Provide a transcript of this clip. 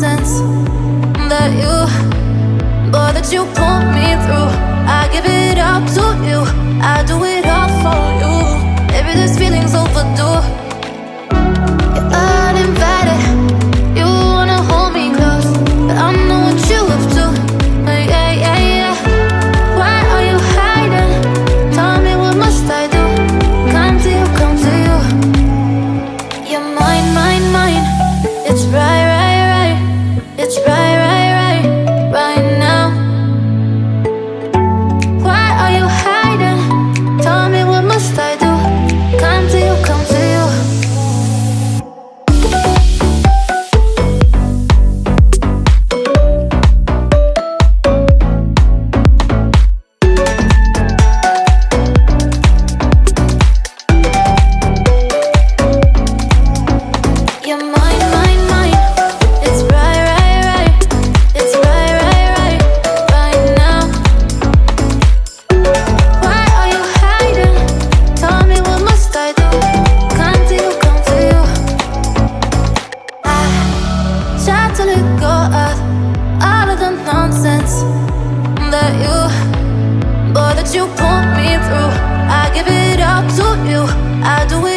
nonsense that you, but that you put me through. I give it all to you, I do it all for you. of the nonsense that you that you put me through. I give it all to you. I do it